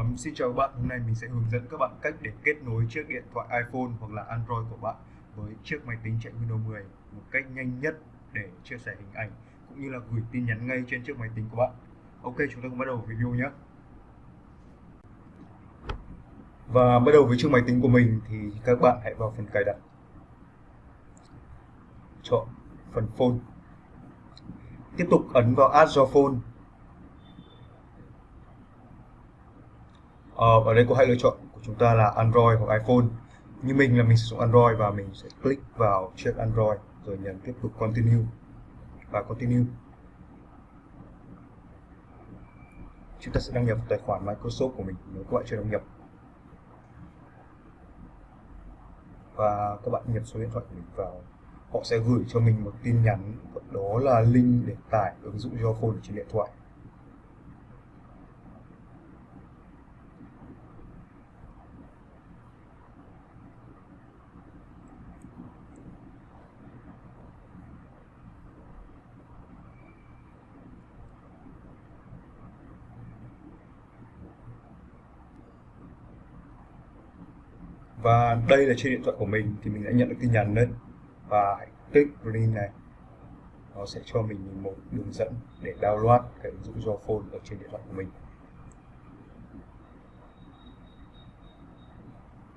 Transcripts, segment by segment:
Um, xin chào các bạn, hôm nay mình sẽ hướng dẫn các bạn cách để kết nối chiếc điện thoại iPhone hoặc là Android của bạn với chiếc máy tính chạy Windows 10 một cách nhanh nhất để chia sẻ hình ảnh cũng như là gửi tin nhắn ngay trên chiếc máy tính của bạn. Ok, chúng ta cùng bắt đầu video nhé. Và bắt đầu với chiếc máy tính của mình thì các bạn hãy vào phần cài đặt. Chọn phần phone. Tiếp tục ấn vào Add your phone uh, ở đây có hai lựa chọn của chúng ta là Android hoặc iPhone. Như mình là mình sử dụng Android và mình sẽ click vào chiếc Android rồi nhấn tiếp tục continue và continue. Chúng ta sẽ đăng nhập tài khoản Microsoft của mình nếu các bạn chưa đăng nhập. Và các bạn nhập số điện thoại của mình vào. Họ sẽ gửi cho mình một tin nhắn đó là link để tải ứng dụng Your Phone trên điện thoại. Và đây là trên điện thoại của mình thì mình đã nhận được tin nhắn lên và hãy click link này. Nó sẽ cho mình một đường dẫn để download cái ứng dụng do phone ở trên điện thoại của mình.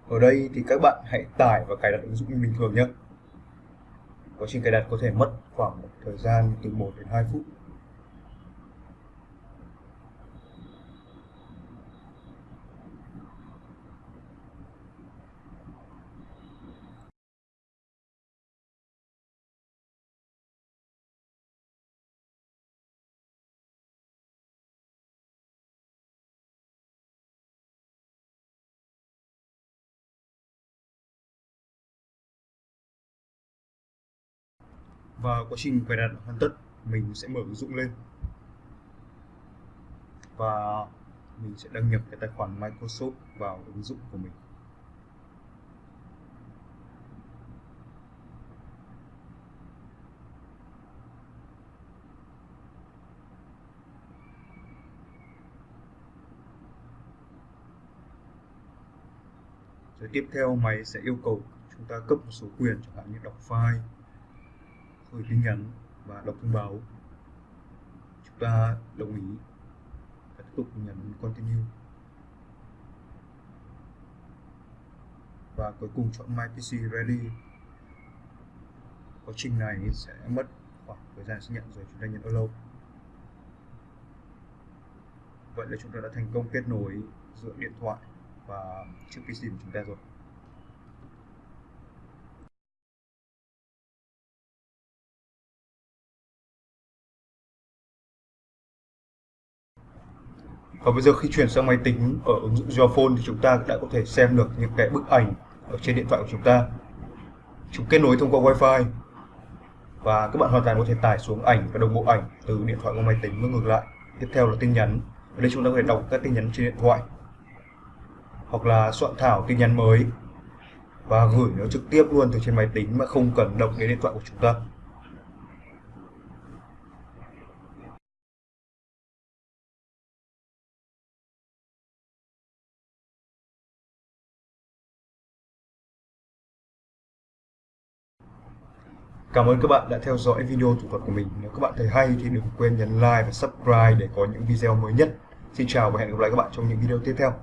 Ở đây thì các bạn hãy tải và cài đặt ứng dụng như bình thường nhé. Quá trình cài đặt có thể mất khoảng một thời gian từ 1 đến 2 phút. Và quá trình cài đặt hoàn tất, mình sẽ mở ứng dụng lên. Và mình sẽ đăng nhập cái tài khoản Microsoft vào ứng dụng của mình. Rồi tiếp theo, máy sẽ yêu cầu chúng ta cấp một số quyền chẳng hạn như đọc file gửi tin nhắn và đọc thông báo. Chúng ta đồng ý và tiếp tục nhấn continue. Và cuối cùng chọn My PC Ready. Quá trình này sẽ mất khoảng thời gian xác nhận rồi chúng ta nhấn allow vậy là chúng ta đã thành công kết nối giữa điện thoại và chiếc PC của chúng ta rồi. Và bây giờ khi chuyển sang máy tính ở ứng dụng Geophone thì chúng ta đã có thể xem được những cái bức ảnh ở trên điện thoại của chúng ta. Chúng kết nối thông qua Wi-Fi. Và các bạn hoàn toàn có thể tải xuống ảnh và đồng bộ ảnh từ điện thoại qua máy tính và ngược lại. Tiếp theo là tin nhắn. Ở đây chúng ta có thể đọc các tin nhắn trên điện thoại. Hoặc là soạn thảo tin nhắn mới. Và gửi nó trực tiếp luôn từ trên máy tính mà không cần động đến điện thoại của chúng ta. Cảm ơn các bạn đã theo dõi video thủ thuật của mình. Nếu các bạn thấy hay thì đừng quên nhấn like và subscribe để có những video mới nhất. Xin chào và hẹn gặp lại các bạn trong những video tiếp theo.